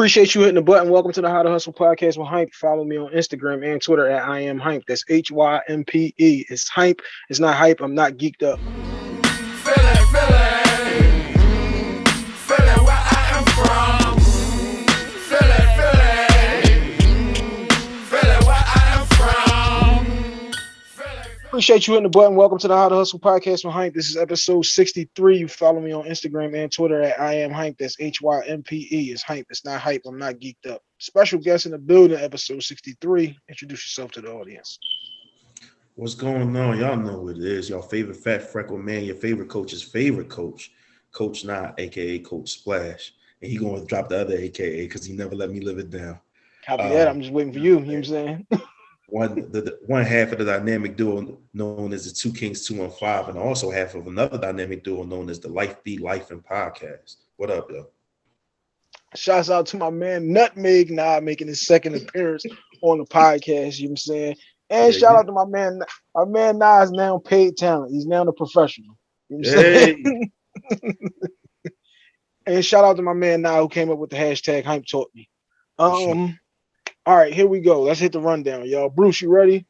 Appreciate you hitting the button. Welcome to the How to Hustle podcast with Hympe. Follow me on Instagram and Twitter at I am Hympe. That's H Y M P E. It's Hympe. It's not hype. I'm not geeked up. Appreciate you hitting the button. Welcome to the How to Hustle podcast with Hympe. This is episode 63. You follow me on Instagram and Twitter at I am Hympe. That's H Y M P E. It's Hympe. It's not hype. I'm not geeked up. Special guest in the building, episode 63. Introduce yourself to the audience. What's going on? Y'all know what it is. Your favorite fat freckle man, your favorite coach's favorite coach, Coach Not, aka Coach Splash. And he gonna drop the other AKA because he never let me live it down. Copy that. Uh, I'm just waiting for you. You know what I'm saying? one the, one half of the dynamic duo known as the Two Kings Two One Five, and also half of another dynamic duo known as the Life Be Life and Podcast. What up, yo? Shouts out to my man Nutmeg now making his second appearance on the podcast. You know what I'm saying? And yeah, shout yeah. out to my man, my man Nas is now paid talent. He's now the professional. You know hey. and shout out to my man now who came up with the hashtag hype taught me. Um all right, here we go. Let's hit the rundown, y'all. Bruce, you ready?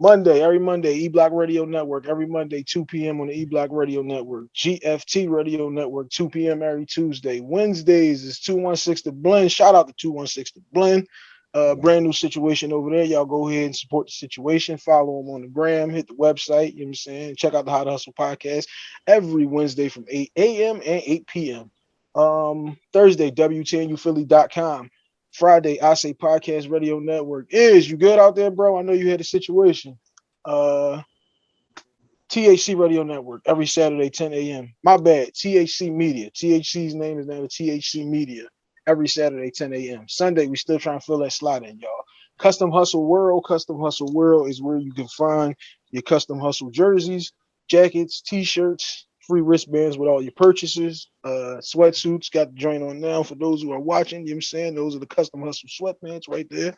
Monday, every Monday, E Block Radio Network. Every Monday, 2 p.m. on the E Block Radio Network. GFT Radio Network, 2 p.m. every Tuesday. Wednesdays is 216 to Blend. Shout out to 216 to Blend. Uh, brand new situation over there. Y'all go ahead and support the situation. Follow them on the gram. Hit the website. You know what I'm saying? Check out the How to Hustle podcast every Wednesday from 8 a.m. and 8 p.m. Um, Thursday, WTNUphilly.com. Friday, I say podcast radio network is you good out there, bro? I know you had a situation. Uh THC Radio Network every Saturday, 10 a.m. My bad. THC Media. THC's name is now the THC Media every Saturday, 10 a.m. Sunday, we still trying to fill that slot in, y'all. Custom Hustle World. Custom Hustle World is where you can find your custom hustle jerseys, jackets, t-shirts, free wristbands with all your purchases. Uh, sweatsuits got the joint on now for those who are watching. You know what I'm saying? Those are the custom hustle sweatpants right there.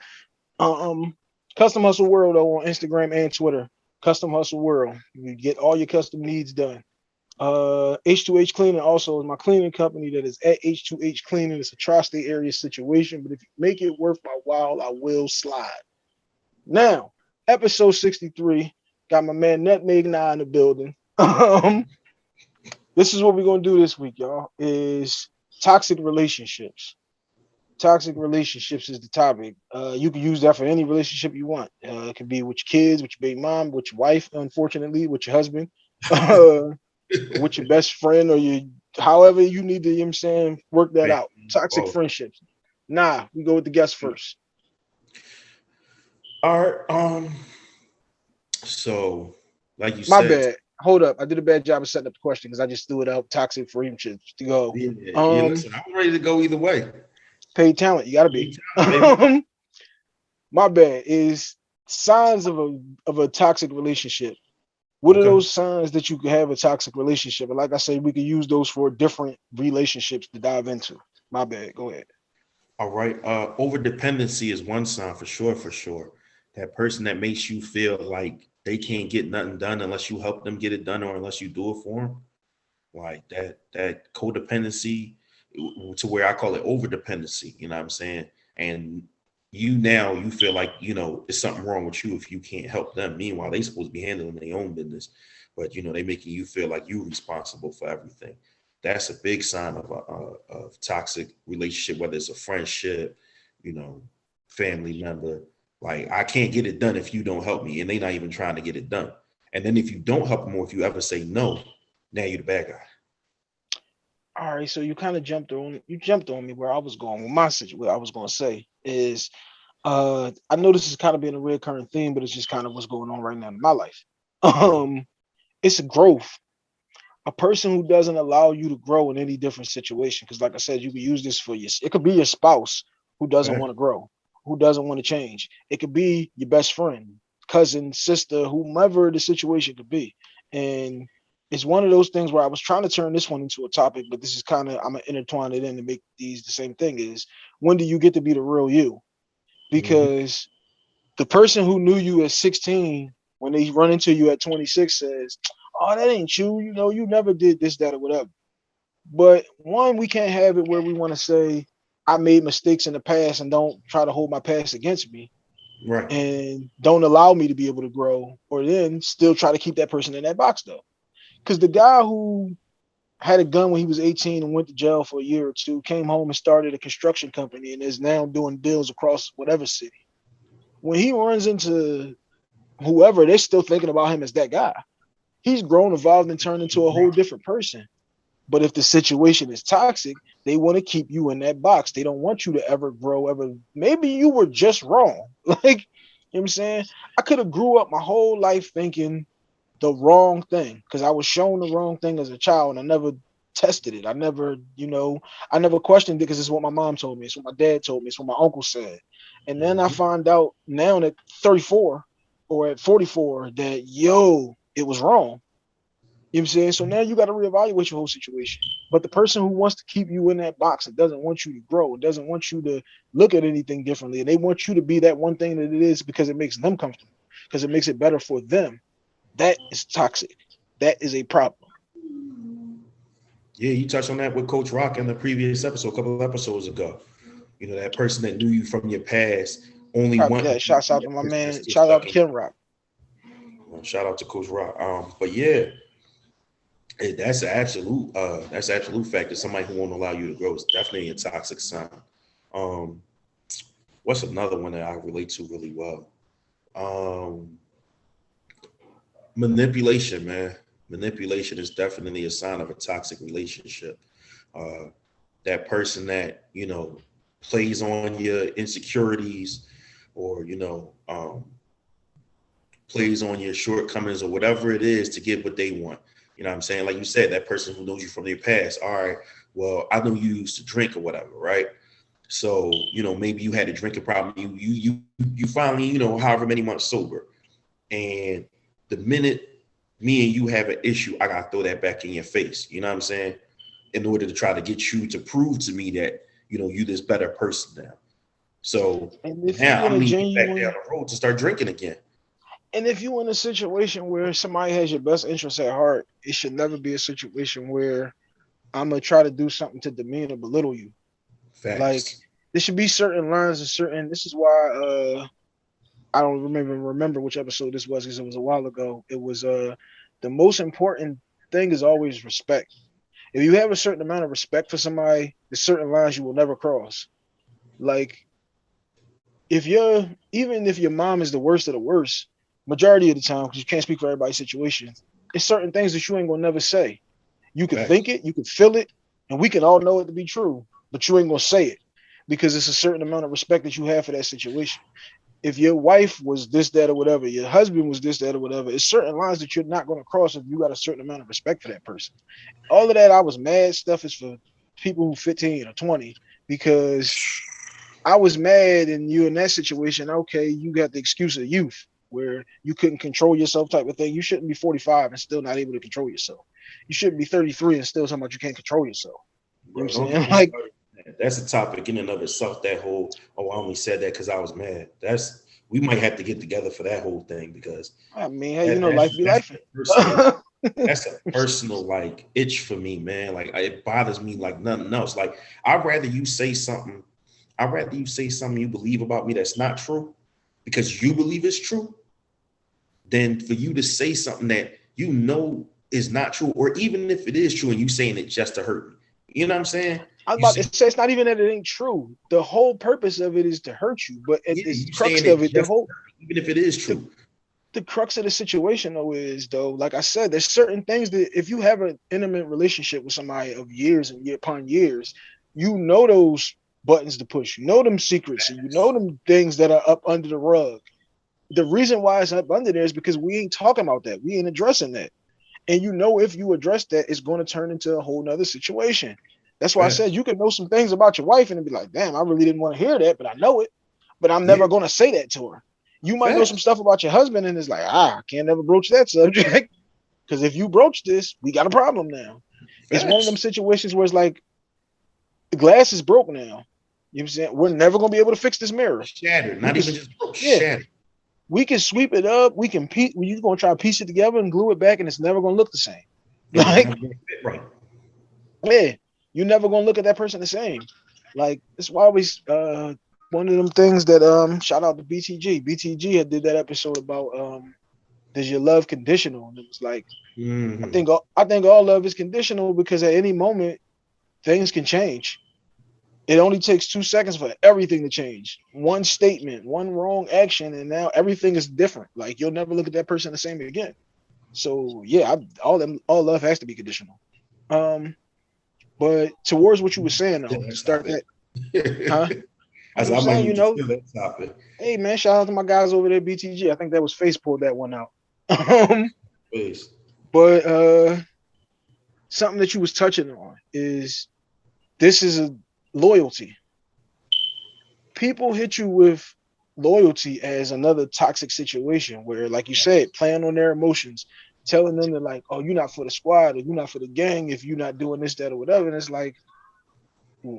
Um, custom hustle world though on Instagram and Twitter. Custom hustle world. You get all your custom needs done. Uh, H2H Cleaning also is my cleaning company that is at H2H Cleaning. It's a tri-state area situation, but if you make it worth my while, I will slide. Now, episode 63, got my man Nutmeg Nah in the building. um, this is what we're gonna do this week, y'all. Is toxic relationships. Toxic relationships is the topic. Uh, you can use that for any relationship you want. Uh, it can be with your kids, with your baby mom, with your wife, unfortunately, with your husband, uh, with your best friend, or your however you need to, you know I'm saying, work that out. Toxic oh. friendships. Nah, we go with the guest first. All right. Um, so like you said. My said, bad hold up. I did a bad job of setting up the question because I just threw it out toxic for him to, go. Yeah, um, yeah, listen, I'm ready to go either way. Paid talent, you gotta be. Um, my bad is signs of a of a toxic relationship. What okay. are those signs that you could have a toxic relationship? And like I said, we could use those for different relationships to dive into. My bad. Go ahead. All right. Uh over dependency is one sign for sure, for sure. That person that makes you feel like they can't get nothing done unless you help them get it done or unless you do it for them. Like that that codependency to where I call it over dependency, you know what I'm saying? And you now you feel like you know there's something wrong with you if you can't help them. Meanwhile, they supposed to be handling their own business, but you know they making you feel like you're responsible for everything. That's a big sign of a, a of toxic relationship, whether it's a friendship, you know, family member, like I can't get it done if you don't help me, and they're not even trying to get it done. And then if you don't help them, or if you ever say no, now you're the bad guy. All right, so you kind of jumped on you jumped on me where I was going with my situation. What I was going to say is, uh, I know this is kind of being a recurring theme, but it's just kind of what's going on right now in my life. Um, it's a growth. A person who doesn't allow you to grow in any different situation, because like I said, you can use this for your. It could be your spouse who doesn't want to grow who doesn't want to change. It could be your best friend, cousin, sister, whomever the situation could be. And it's one of those things where I was trying to turn this one into a topic, but this is kind of I'm gonna intertwine it in to make these the same thing is when do you get to be the real you? Mm-hmm. Because mm-hmm. the person who knew you at 16, when they run into you at 26, says, Oh, that ain't you, you know, you never did this, that, or whatever. But one, we can't have it where we want to say, I made mistakes in the past and don't try to hold my past against me. Right. And don't allow me to be able to grow, or then still try to keep that person in that box though. Because the guy who had a gun when he was 18 and went to jail for a year or two, came home and started a construction company and is now doing deals across whatever city. When he runs into whoever, they're still thinking about him as that guy. He's grown, evolved, and turned into a whole different person. But if the situation is toxic, they want to keep you in that box. They don't want you to ever grow, ever. Maybe you were just wrong. Like, you know what I'm saying? I could have grew up my whole life thinking the wrong thing because I was shown the wrong thing as a child and I never tested it. I never, you know, I never questioned it because it's what my mom told me. It's what my dad told me. It's what my uncle said. And then I Mhm. find out now at 34 or at 44 that yo, it was wrong. You know what I'm saying? So now you got to reevaluate your whole situation. But the person who wants to keep you in that box and doesn't want you to grow, and doesn't want you to look at anything differently, and they want you to be that one thing that it is because it makes them comfortable, because it makes it better for them. That is toxic. That is a problem. Yeah, you touched on that with Coach Rock in the previous episode, a couple of episodes ago. You know, that person that knew you from your past only Copy one. that. Shouts out to my man. Shout out to Kim Rock. Shout out to Coach Rock. Um, but yeah, that's an absolute uh that's an absolute fact that somebody who won't allow you to grow is definitely a toxic sign. Um, what's another one that I relate to really well? Um, manipulation, man. Manipulation is definitely a sign of a toxic relationship. Uh, that person that you know plays on your insecurities, or you know, um, plays on your shortcomings or whatever it is to get what they want. You know what I'm saying? Like you said, that person who knows you from your past. All right, well, I know you used to drink or whatever, right? So, you know, maybe you had a drinking problem. You you you you finally, you know, however many months sober. And the minute me and you have an issue, I gotta throw that back in your face. You know what I'm saying? In order to try to get you to prove to me that you know you this better person now. So now I'm in leaving you back down the road to start drinking again. And if you're in a situation where somebody has your best interest at heart, it should never be a situation where I'm gonna try to do something to demean or belittle you. Facts. Like, there should be certain lines and certain. This is why uh, I don't remember remember which episode this was because it was a while ago. It was uh, the most important thing is always respect. If you have a certain amount of respect for somebody, there's certain lines you will never cross. Like, if you're even if your mom is the worst of the worst, majority of the time, because you can't speak for everybody's situation, it's certain things that you ain't gonna never say. You can Facts. think it, you can feel it, and we can all know it to be true, but you ain't gonna say it because it's a certain amount of respect that you have for that situation. If your wife was this, that, or whatever, your husband was this, that, or whatever, it's certain lines that you're not going to cross if you got a certain amount of respect for that person. All of that I was mad stuff is for people who 15 or 20 because I was mad and you in that situation. Okay, you got the excuse of youth where you couldn't control yourself type of thing. You shouldn't be 45 and still not able to control yourself. You shouldn't be 33 and still talking about you can't control yourself. You know what I'm saying? Like- that's a topic in and of itself. That whole oh, I only said that because I was mad. That's we might have to get together for that whole thing because I mean, hey, you know, life be life. personal- that's a personal like itch for me, man. Like it bothers me like nothing else. Like I'd rather you say something. I'd rather you say something you believe about me that's not true because you believe it's true than for you to say something that you know is not true, or even if it is true and you saying it just to hurt me. You know what I'm saying? I was You about to say it's not even that it ain't true. The whole purpose of it is to hurt you, but Yeah, it's you crux of it. The whole Even if it is true. the crux of the situation though is though, like I said, there's certain things that if you have an intimate relationship with somebody of years and year upon years, you know those buttons to push, you know them secrets, and you know them things that are up under the rug. The reason why it's up under there is because we ain't talking about that. We ain't addressing that. And you know if you address that, it's going to turn into a whole nother situation. That's why I said you can know some things about your wife and be like, damn, I really didn't want to hear that, but I know it. But I'm never Yeah. going to say that to her. You might know some stuff about your husband, and it's like, ah, I can't never broach that subject. Because if you broach this, we got a problem now. It's one of them situations where it's like the glass is broke now. You know what I'm saying? We're never gonna be able to fix this mirror. Shattered, not even just broke, yeah. shattered. We can sweep it up, we can piece We're gonna try to piece it together and glue it back, and it's never gonna look the same. Like, right. yeah, you're never gonna look at that person the same. Like it's why we uh one of them things that um shout out to BTG. BTG had did that episode about um does your love conditional? And it was like I Mhm. think all, I think all love is conditional because at any moment things can change. It only takes two seconds for everything to change. One statement, one wrong action, and now everything is different. Like you'll never look at that person the same again. So yeah, I, all them all love has to be conditional. Um, but towards what you were saying though, to start that. Huh? I said, I'm saying, you know- topic. Hey man, shout out to my guys over there, BTG. I think that was Face pulled that one out. Um, Please. but uh something that you was touching on is this is a loyalty people hit you with loyalty as another toxic situation where like you said playing on their emotions telling them that like oh you're not for the squad or you're not for the gang if you're not doing this that or whatever and it's like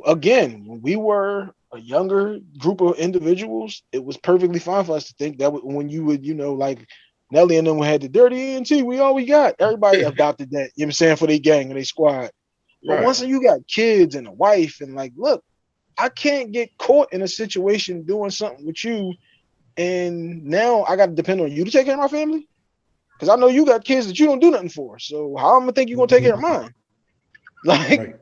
again when we were a younger group of individuals it was perfectly fine for us to think that when you would you know like Nelly and them we had the dirty ENT. We all we got. Everybody adopted that. You know what I'm saying for their gang and their squad. But Right. once you got kids and a wife and like, look, I can't get caught in a situation doing something with you, and now I got to depend on you to take care of my family. Because I know you got kids that you don't do nothing for. So how I'm gonna think you're gonna take care of mine? Like, Right.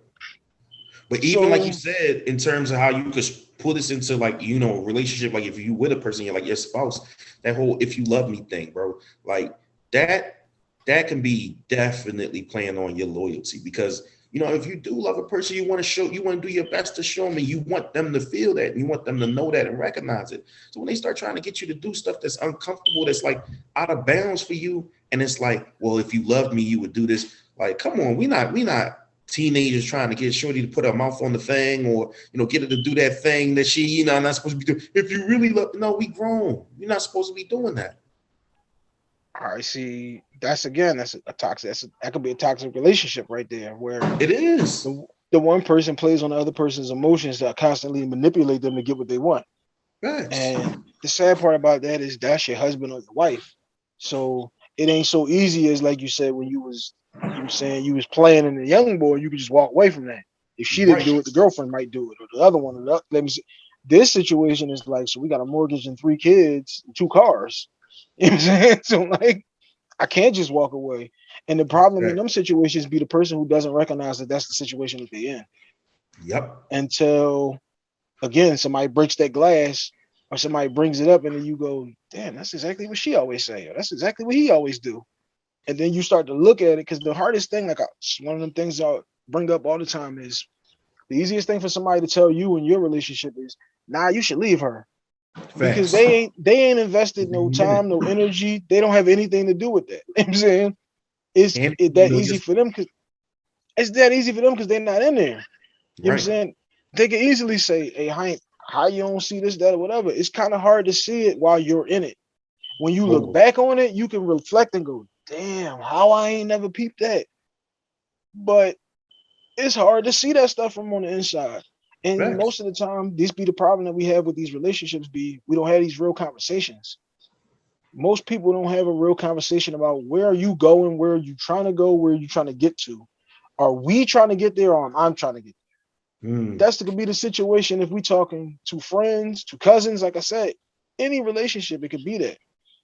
But even like you said, in terms of how you could pull this into like you know a relationship, like if you with a person, you're like your spouse, that whole "if you love me" thing, bro, like that that can be definitely playing on your loyalty because you know if you do love a person, you want to show, you want to do your best to show them, and you want them to feel that, and you want them to know that and recognize it. So when they start trying to get you to do stuff that's uncomfortable, that's like out of bounds for you, and it's like, well, if you loved me, you would do this. Like, come on, we not we not teenagers trying to get Shorty to put her mouth on the thing or you know get her to do that thing that she you know not supposed to be doing. If you really love, no, we grown. You're not supposed to be doing that. Right, see, that's again, that's a, toxic. That's a, that could be a toxic relationship right there, where It is. the, the one person plays on the other person's emotions to constantly manipulate them to get what they want. And the sad part about that is that's your husband or your wife. So it ain't so easy as like you said when you was you were saying you was playing in the young boy, you could just walk away from that. If she didn't do it, the girlfriend might do it, or the other one. Or the, let me see. This situation is like, so we got a mortgage and three kids, and two cars. You know what I'm saying? So like, I can't just walk away. And the problem in them situations be the person who doesn't recognize that that's the situation that they're in Yep. until again somebody breaks that glass or somebody brings it up and then you go damn that's exactly what she always say or that's exactly what he always do and then you start to look at it because the hardest thing like I, one of them things i bring up all the time is the easiest thing for somebody to tell you in your relationship is nah you should leave her because they ain't they ain't invested no time no energy they don't have anything to do with that you know what i'm saying it's And, it that easy just- for them because it's that easy for them because they're not in there you know what I'm saying? They can easily say, Hey, how, how you don't see this, that, or whatever. It's kind of hard to see it while you're in it. When you look back on it, you can reflect and go, damn, how I ain't never peeped that. But it's hard to see that stuff from on the inside. And Facts. most of the time, this be the problem that we have with these relationships be we don't have these real conversations. Most people don't have a real conversation about where are you going, where are you trying to go, where are you trying to get to. Are we trying to get there or am I trying to get Mm. that's the could be the situation if we talking to friends, to cousins, like I said, any relationship, it could be that.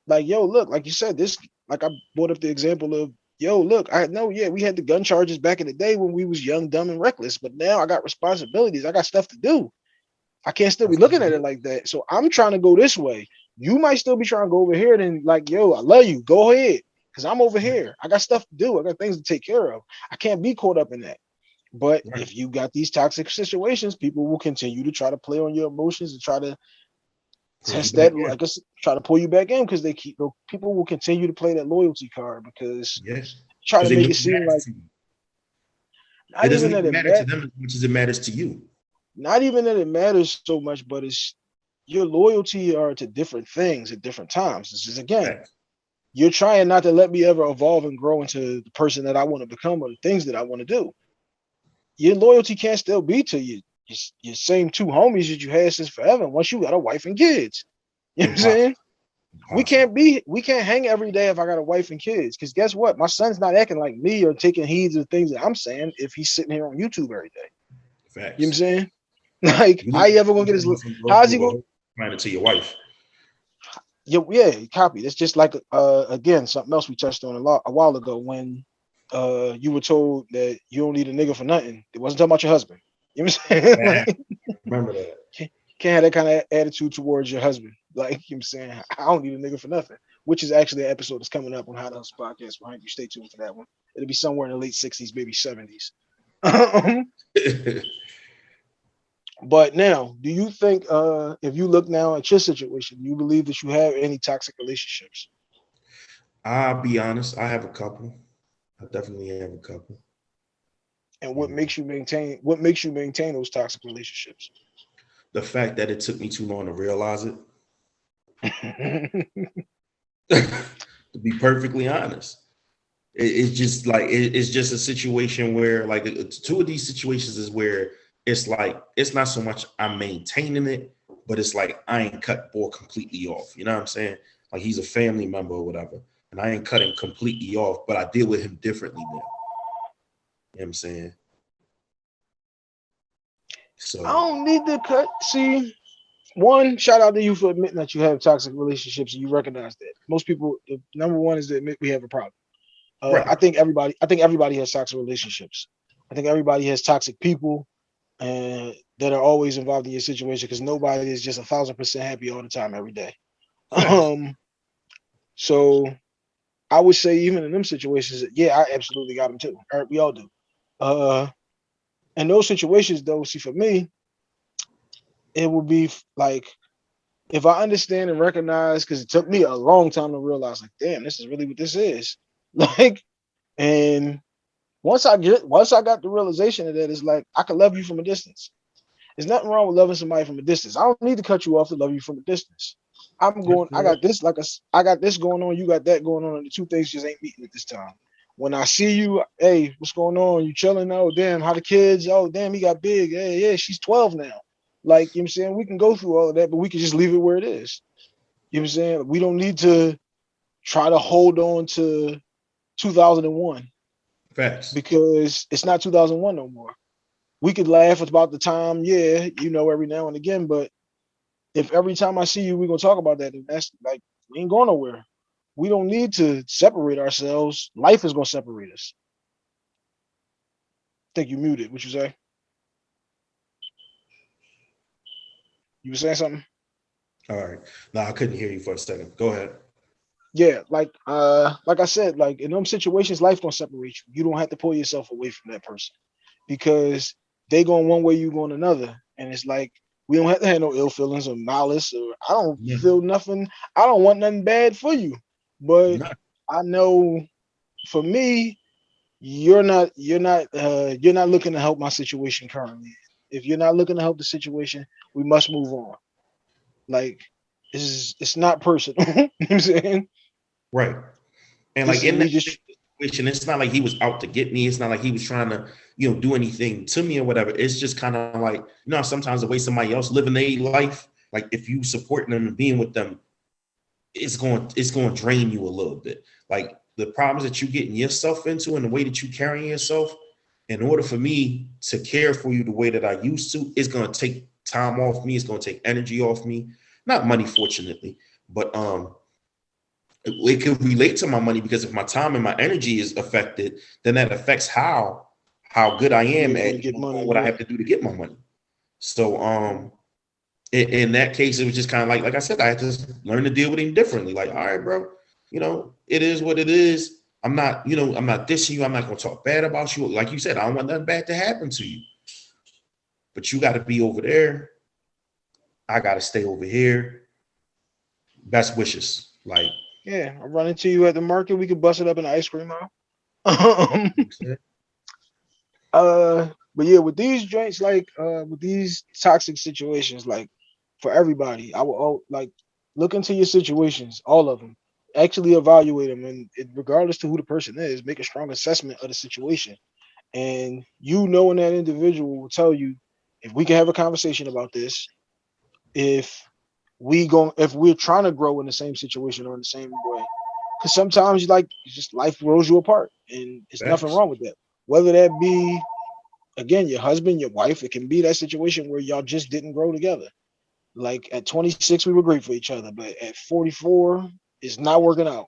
Like, yo, look, like you said, this like I brought up the example of yo, look, I know, yeah, we had the gun charges back in the day when we was young, dumb, and reckless, but now I got responsibilities, I got stuff to do. I can't still be looking at it like that. So I'm trying to go this way. You might still be trying to go over here, then like, yo, I love you, go ahead. Cause I'm over here. I got stuff to do. I got things to take care of. I can't be caught up in that. But Right. if you got these toxic situations, people will continue to try to play on your emotions and try to test that. I guess, try to pull you back in because they keep people will continue to play that loyalty card because Yes. try to make it seem like it doesn't even it matter to them as much as it matters to you. not even that it matters so much, but it's your loyalty are to different things at different times. This is again, Facts. you're trying not to let me ever evolve and grow into the person that I want to become or the things that I want to do. Your loyalty can't still be to you. Your, your same two homies that you had since forever. Once you got a wife and kids, you know what I'm saying? We can't be, we can't hang every day if I got a wife and kids. Because guess what? My son's not acting like me or taking heed to the things that I'm saying if he's sitting here on YouTube every day. Facts. You know what I'm saying? Like, You how you ever gonna get his? how's he gonna- Find it to your wife. Yeah, yeah, copy. It's just like uh again something else we touched on a lot a while ago when uh you were told that you don't need a nigga for nothing. It wasn't talking about your husband. You know what I'm saying? Yeah. Like, Remember that. can't have that kind of attitude towards your husband. Like you know what I'm saying, I don't need a nigga for nothing. Which is actually an episode that's coming up on How to Hustle Podcast behind you. Stay tuned for that one. It'll be somewhere in the late 60s, maybe 70s. but now, do you think uh if you look now at your situation, you believe that you have any toxic relationships? I'll be honest, I have a couple. I definitely have a couple. And what Mhm. makes you maintain what makes you maintain those toxic relationships? The fact that it took me too long to realize it, to be perfectly honest. It- it's just like it- it's just a situation where like two of these situations is where it's like it's not so much I'm maintaining it, but it's like I ain't cut ball completely off. You know what I'm saying? Like he's a family member or whatever, and I ain't cut him completely off, but I deal with him differently now. You know what I'm saying? So I don't need to cut. See, one shout out to you for admitting that you have toxic relationships and you recognize that. Most people, the number one is to admit we have a problem. Uh, Right. I think everybody, I think everybody has toxic relationships. I think everybody has toxic people and that are always involved in your situation because nobody is just a thousand percent happy all the time every day. Right. Um, so I would say even in them situations, yeah, I absolutely got them too. All right, we all do. Uh, in those situations, though, see for me, it would be like if I understand and recognize, because it took me a long time to realize, like, damn, this is really what this is. Like, and once I get once I got the realization of that, it's like I can love you from a distance. There's nothing wrong with loving somebody from a distance. I don't need to cut you off to love you from a distance. I'm going, I got this like a I got this going on, you got that going on, and the two things just ain't meeting at this time. When I see you, hey, what's going on? You chilling? Oh, damn, how the kids? Oh, damn, he got big. Hey, yeah, she's 12 now. Like, you know what I'm saying? We can go through all of that, but we can just leave it where it is. You know what I'm saying? We don't need to try to hold on to 2001 facts. because it's not 2001 no more. We could laugh about the time, yeah, you know, every now and again, but if every time I see you, we're gonna talk about that, and that's like we ain't going nowhere. We don't need to separate ourselves. Life is gonna separate us. I think you muted. What you say? You were saying something? All right. No, I couldn't hear you for a second. Go ahead. yeah like uh like i said like in them situations life gonna separate you you don't have to pull yourself away from that person because they going one way you going another and it's like we don't have to have no ill feelings or malice or i don't Yeah. feel nothing i don't want nothing bad for you but No. i know for me you're not you're not uh you're not looking to help my situation currently if you're not looking to help the situation we must move on like this is it's not personal you know what i'm saying Right. And This like in that just- situation, it's not like he was out to get me. It's not like he was trying to, you know, do anything to me or whatever. It's just kind of like, you know, sometimes the way somebody else living their life, like if you supporting them and being with them, it's going, it's going to drain you a little bit. Like the problems that you're getting yourself into and the way that you carrying yourself, in order for me to care for you the way that I used to, it's going to take time off me. It's going to take energy off me. Not money, fortunately, but um, it, it could relate to my money because if my time and my energy is affected, then that affects how how good I am at what I have to do to get my money. So um in, in that case, it was just kind of like like I said, I had to learn to deal with him differently. Like, all right, bro, you know, it is what it is. I'm not, you know, I'm not dissing you. I'm not gonna talk bad about you. Like you said, I don't want nothing bad to happen to you. But you got to be over there. I got to stay over here. Best wishes. Like, Yeah, I run into you at the market. We could bust it up in the ice cream aisle. Um, uh, but yeah, with these joints, like uh, with these toxic situations, like for everybody, I will all, oh, like look into your situations, all of them. Actually evaluate them, and it, regardless to who the person is, make a strong assessment of the situation. And you knowing that individual will tell you if we can have a conversation about this, if we go, if we're trying to grow in the same situation or in the same way because sometimes you like just life rolls you apart and it's nothing wrong with that whether that be again, your husband, your wife, it can be that situation where y'all just didn't grow together. Like at 26, we were great for each other, but at 44, it's not working out.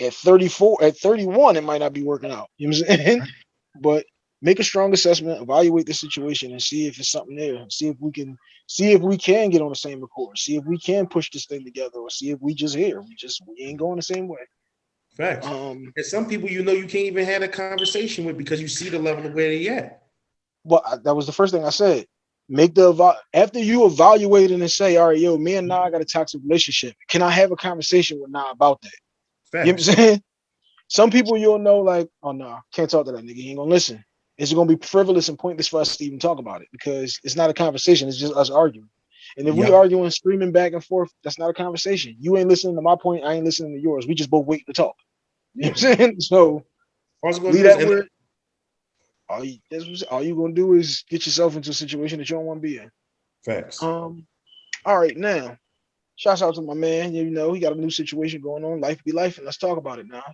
At 34, at 31, it might not be working out. You know what I'm saying? but make a strong assessment, evaluate the situation, and see if it's something there. See if we can see if we can get on the same accord. See if we can push this thing together, or see if we just here. We just we ain't going the same way. Facts. Um, and some people you know you can't even have a conversation with because you see the level of where they at. Well, I- that was the first thing I said. Make the after you evaluate it and say, all right, yo, me and Nah got a toxic relationship. Can I have a conversation with Nah about that? Facts. You know what I'm saying? Some people you'll know, like, oh no, can't talk to that nigga. He ain't gonna listen. It's gonna be frivolous and pointless for us to even talk about it because it's not a conversation. It's just us arguing. And if we Yep. arguing, screaming back and forth, that's not a conversation. You ain't listening to my point. I ain't listening to yours. We just both wait to talk. You know what I'm saying? So I was gonna leave that where all you that's all you gonna do is get yourself into a situation that you don't want to be in. Facts. Um, all right, now, shouts out to my man. You know, he got a new situation going on. Life be life, and let's talk about it now.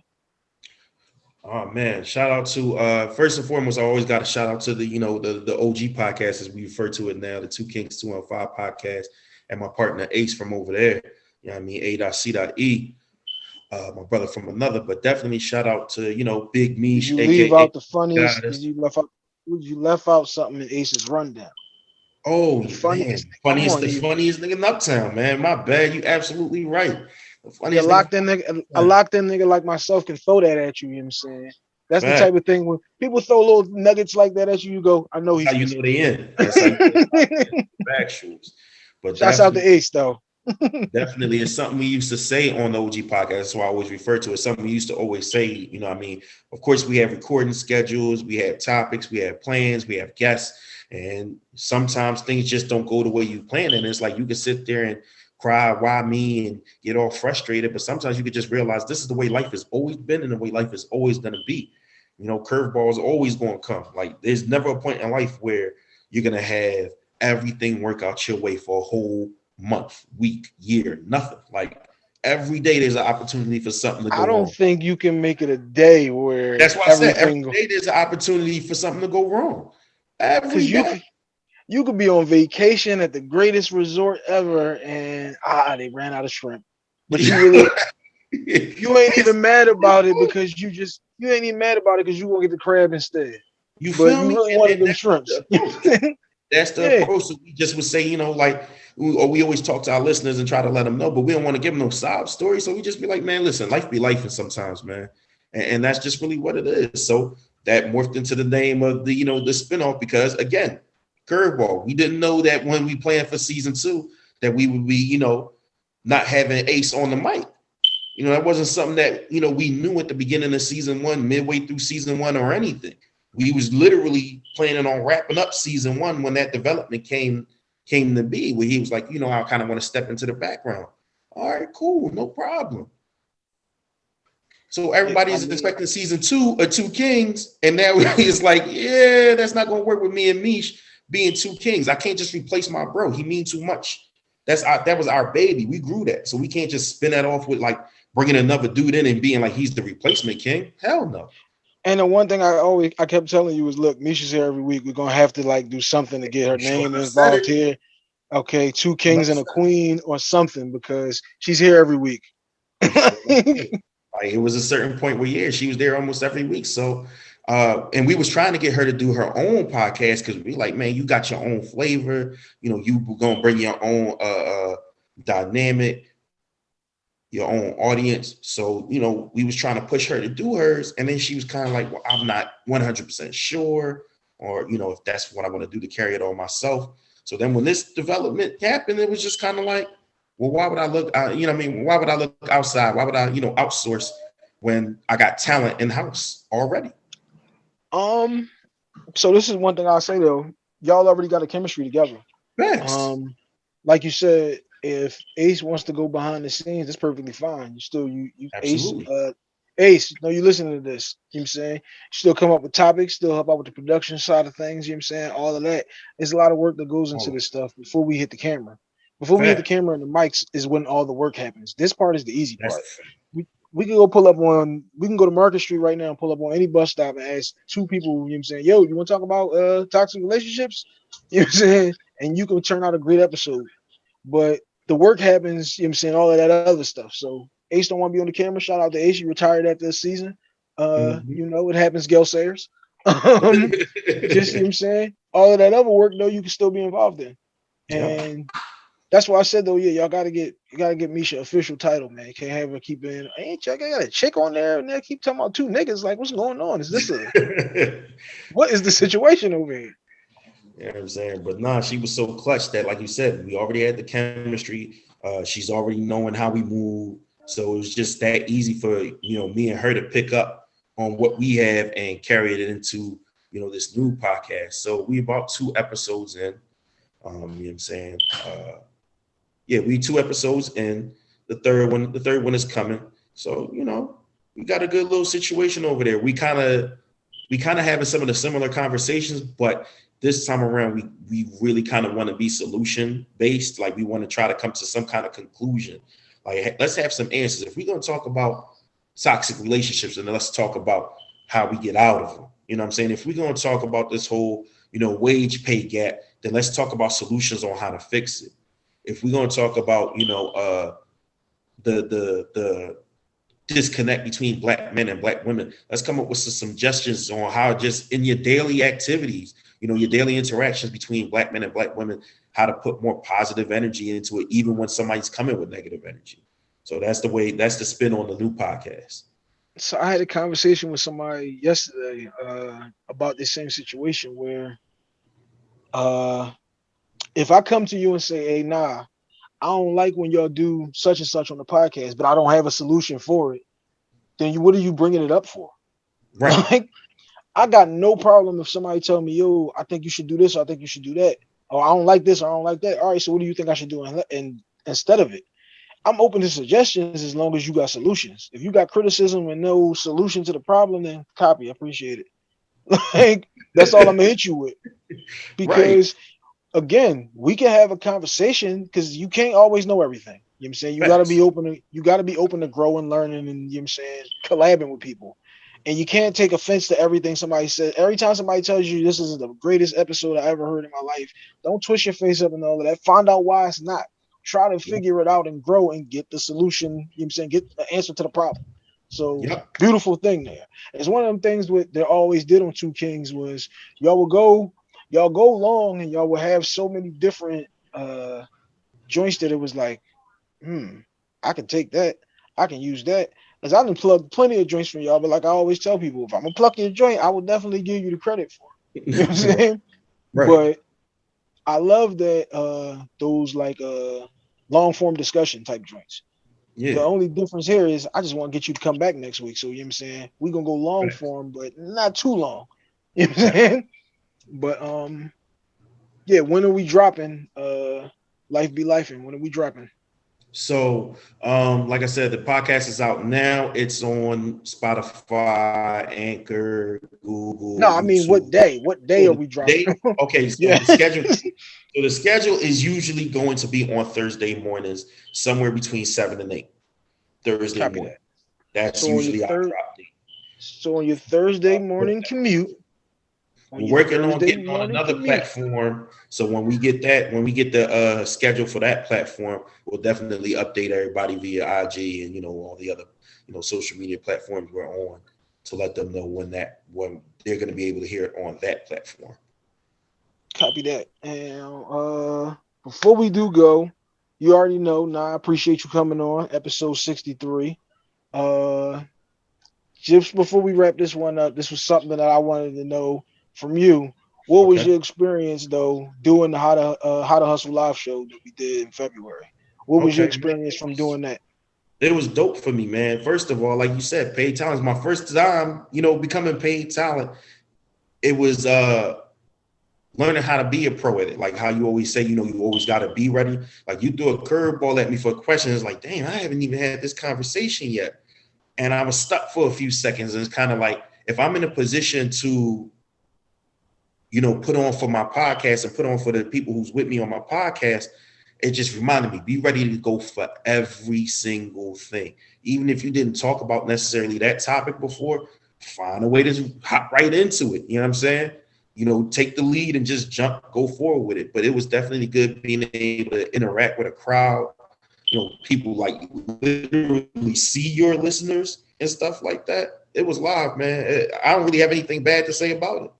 Oh man, shout out to uh first and foremost, I always got a shout out to the you know the the OG podcast as we refer to it now, the Two Kings Two and Five podcast, and my partner Ace from over there. You know what I mean? A.C.E. Uh, my brother from another, but definitely shout out to you know Big Mish, you leave out the funniest? You left out? You left out something in Ace's rundown? Oh, The man. funniest- funniest, come the on, you- funniest nigga in Uptown, man. My bad, you absolutely right. The funniest nigga- locked in nigga, a locked in nigga like myself can throw that at you. You know what I'm saying? That's the type of thing when people throw little nuggets like that at you, you go, I know he's. how you know they in. That's how you know listening." factuals. But Shouts out to definitely- Ace though. Definitely it's something we used to say on the OG podcast. That's why I always refer to it. Something we used to always say, you know, I mean, of course, we have recording schedules, we have topics, we have plans, we have guests, and sometimes things just don't go the way you plan. And it's like you can sit there and cry, why me, and get all frustrated. But sometimes you could just realize this is the way life has always been and the way life is always going to be. You know, curveballs are always going to come. Like there's never a point in life where you're going to have everything work out your way for a whole month, week, year, nothing. Like every day there's an opportunity for something to go wrong. I don't wrong. think you can make it a day where That's why I said every day there's an opportunity for something to go wrong. Every Because you could, you could be on vacation at the greatest resort ever, and ah, they ran out of shrimp. But you really, you ain't even mad about it because you just you ain't even mad about it because you gonna get the crab instead. you But feel you me? really wanted them that's shrimps. the. That's the Yeah. approach. So we just would say, you know, like, or we always talk to our listeners and try to let them know, but we don't want to give them no sob story. So we just be like, man, listen, life be life, sometimes, man, and, and that's just really what it is. So that morphed into the name of the, you know, the spinoff because again, curveball. We didn't know that when we planned for season two that we would be, you know, not having Ace on the mic. You know, that wasn't something that you know we knew at the beginning of season one, midway through season one, or anything. We was literally planning on wrapping up season one when that development came came to be, where he was like, you know, I kind of want to step into the background. All right, cool, no problem. So everybody's expecting season two of Two Kings, and now it's like, yeah, that's not gonna work with me and Mish being two kings. I can't just replace my bro. He mean too much. That's our that was our baby. We grew that, so we can't just spin that off with like bringing another dude in and being like he's the replacement king. Hell no. And the one thing I always I kept telling you was, look, Misha's here every week. We're gonna have to like do something to get her Sure, name I involved here. Okay, two kings and a queen or something because she's here every week. Like it was a certain point where yeah, she was there almost every week. So uh and we was trying to get her to do her own podcast because we like, man, you got your own flavor, you know, you gonna bring your own uh, uh dynamic, your own audience. So, you know, we was trying to push her to do hers, and then she was kind of like, Well, I'm not 100% sure, or you know, if that's what I want to do to carry it on myself. So then when this development happened, it was just kind of like, well, why would I look, uh, you know, what I mean, why would I look outside? Why would I, you know, outsource when I got talent in house already? um, so this is one thing I'll say though. Y'all already got a chemistry together. Facts. Um, like you said, if Ace wants to go behind the scenes, that's perfectly fine. You still you you Ace uh Ace, no, you listening to this. You know what I'm saying? You Still come up with topics, still help out with the production side of things, you know what I'm saying? All of that. There's a lot of work that goes into of this stuff before we hit the camera. Before we hit the camera and the mics is when all the work happens. This part is the easy That's part. fact. we can go pull up on we can go to Market Street right now and pull up on any bus stop and ask two people, you know what I'm saying, yo, you want to talk about uh toxic relationships? You know what I'm saying? And you can turn out a great episode. But the work happens, you know what I'm saying, all of that other stuff. So Ace don't want to be on the camera. Shout out to Ace. He retired after the season. Uh, Mhm. you know, it happens, Gail Sayers. Um, just you know what I'm saying, all of that other work though, you can still be involved in. Yeah. And that's why I said though, yeah, y'all gotta get you gotta get Misha official title, man. Can't have her keep in. Ain't check, I got a chick on there and they keep talking about two niggas. Like, what's going on? Is this a what is the situation over here? You know what I'm saying? But nah, she was so clutch that, like you said, we already had the chemistry. Uh, she's already knowing how we move. So it was just that easy for you know me and her to pick up on what we have and carry it into you know this new podcast. So we about two episodes in. Um, you know what I'm saying? Uh, yeah, we two episodes in. The third one, the third one is coming. So you know, we got a good little situation over there. We kind of we kind of having some of the similar conversations, but this time around we we really kind of want to be solution based like we want to try to come to some kind of conclusion. Like let's have some answers. If we're going to talk about toxic relationships and let's talk about how we get out of them. You know what i'm saying? If we're going to talk about this whole you know wage pay gap then let's talk about solutions on how to fix it. If we're going to talk about you know uh the the the disconnect between black men and black women let's come up with some suggestions on how just in your daily activities you know your daily interactions between black men and black women how to put more positive energy into it even when somebody's coming with negative energy. So that's the way that's the spin on the new podcast. So I had a conversation with somebody yesterday uh about this same situation where uh if I come to you and say, hey, nah, I don't like when y'all do such and such on the podcast, but I don't have a solution for it, then you what are you bringing it up for? right. Like, I got no problem if somebody tell me, yo, I think you should do this, or I think you should do that, or I don't like this, or I don't like that. All right, so what do you think I should do? And, and instead of it, I'm open to suggestions as long as you got solutions. If you got criticism and no solution to the problem, then copy. I appreciate it. like that's all I'm gonna hit you with. Because again, we can have a conversation because you can't always know everything. You know what I'm saying? You gotta be open to you gotta be open to growing, learning, and you know what I'm saying, collabing with people. And you can't take offense to everything somebody says. Every time somebody tells you this is the greatest episode I ever heard in my life, don't twist your face up and all of that. Find out why it's not. Try to figure it out and grow and get the solution. You know what I'm saying? Get the answer to the problem. So beautiful thing there. It's one of them things with they always did on Two Kings was y'all will go, y'all go long and y'all will have so many different uh joints that it was like, hmm, I can take that, I can use that. Cause I done plugged plenty of joints from y'all, but like I always tell people, if I'm gonna pluck your joint, I will definitely give you the credit for it. You know what I'm saying? right But I love that uh those like uh long form discussion type joints. Yeah. The only difference here is I just want to get you to come back next week. So you know what I'm saying? We're gonna go long Right. form, but not too long. You know what I'm saying? But um yeah, when are we dropping uh Life Be Life and when are we dropping? So, um, like I said, the podcast is out now. It's on Spotify, Anchor, Google. No, I mean what day? What day are we dropping? Day? Okay, so Yeah. the schedule. So the schedule is usually going to be on Thursday mornings, somewhere between seven and eight. Thursday Copy morning. that. That's So usually our date. So on your Thursday morning commute. On We're your working on getting on another platform. So when we get that, when we get the uh, schedule for that platform, we'll definitely update everybody via IG and you know all the other you know social media platforms we're on to let them know when that when they're going to be able to hear it on that platform. Copy that. And uh before we do go, you already know. Now I appreciate you coming on episode 63. Uh just before we wrap this one up, this was something that I wanted to know from you. What was Okay. your experience though doing the how to uh, how to hustle live show that we did in February? What was your experience from doing that? It was dope for me, man. First of all, like you said, paid talent is my first time, you know, becoming paid talent. It was uh learning how to be a pro at it. Like how you always say, you know, you always got to be ready. Like you threw a curveball at me for questions. like, damn, I haven't even had this conversation yet. And I was stuck for a few seconds. And it's kind of like if I'm in a position to, you know, put on for my podcast and put on for the people who's with me on my podcast, it just reminded me be ready to go for every single thing. Even if you didn't talk about necessarily that topic before, find a way to hop right into it. You know what I'm saying? You know, take the lead and just jump, go forward with it. But it was definitely good being able to interact with a crowd. You know, people like literally see your listeners and stuff like that. It was live, man. I don't really have anything bad to say about it.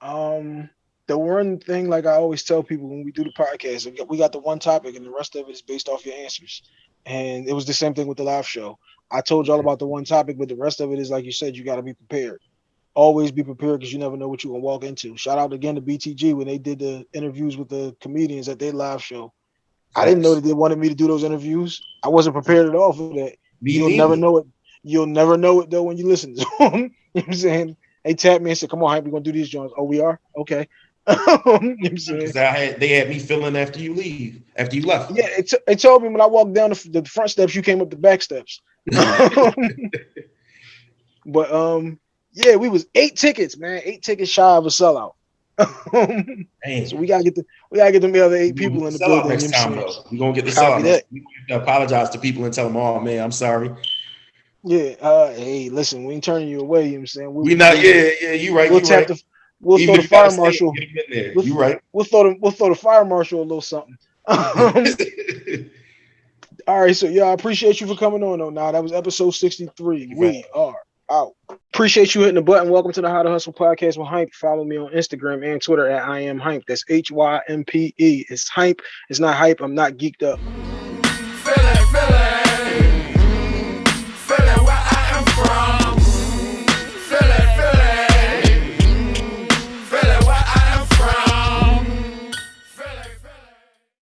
Um, the one thing, like I always tell people when we do the podcast, we got the one topic, and the rest of it is based off your answers. And it was the same thing with the live show. I told y'all about the one topic, but the rest of it is like you said, you got to be prepared. Always be prepared because you never know what you're gonna walk into. Shout out again to BTG when they did the interviews with the comedians at their live show. I didn't know that they wanted me to do those interviews. I wasn't prepared at all for that. Me You'll never know it. You'll never know it though when you listen to them. you know what I'm saying? They tapped me and said, "Come on, Hympe, we're gonna do these joints." Oh, we are okay. Because they had me feeling after you leave, after you left. Yeah, it, t- it told me when I walked down the, the front steps, you came up the back steps. but um, yeah, we was eight tickets, man, eight tickets shy of a sellout. so we gotta get the we gotta get them the other eight people in the building. Next time, though. We gonna get the sellout. That. We apologize to people and tell them, "Oh man, I'm sorry." Yeah. Uh, hey, listen, we ain't turning you away. You know what I'm saying? We, we not. Yeah, yeah. You right. We'll you right. The, we'll Even throw the fire marshal. We'll, you right. We'll throw the we'll throw the fire marshal a little something. all right, so yeah, I appreciate you for coming on. Oh, now that was episode sixty-three. We are out. Appreciate you hitting the button. Welcome to the How to Hustle podcast with Hympe. Follow me on Instagram and Twitter at I am Hympe. That's H Y M P E. It's Hympe. It's not hype. I'm not geeked up.